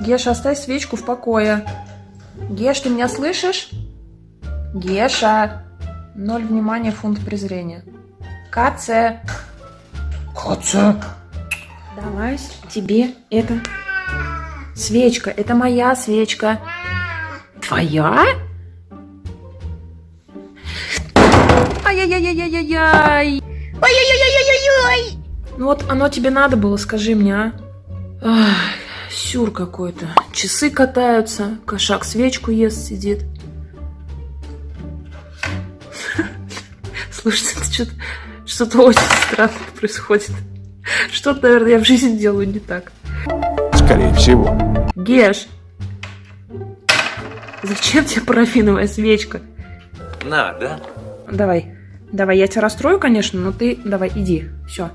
Геша, оставь свечку в покое. Геш, ты меня слышишь? Геша. Ноль внимания, фунт презрения. Каце. Катя. Давай тебе это свечка. Это моя свечка. Твоя? Ай-яй-яй-яй-яй-яй. Ой-ой-ой-ой-ой-ой! Ну вот оно тебе надо было, скажи мне, а? Ах, сюр какой-то. Часы катаются, кошак свечку ест, сидит. Слушайте, это что-то что-то очень странное происходит. Что-то, наверное, я в жизни делаю не так. Скорее всего. Геш, зачем тебе парафиновая свечка? На, да? Давай, давай, я тебя расстрою, конечно, но ты давай, иди. Все,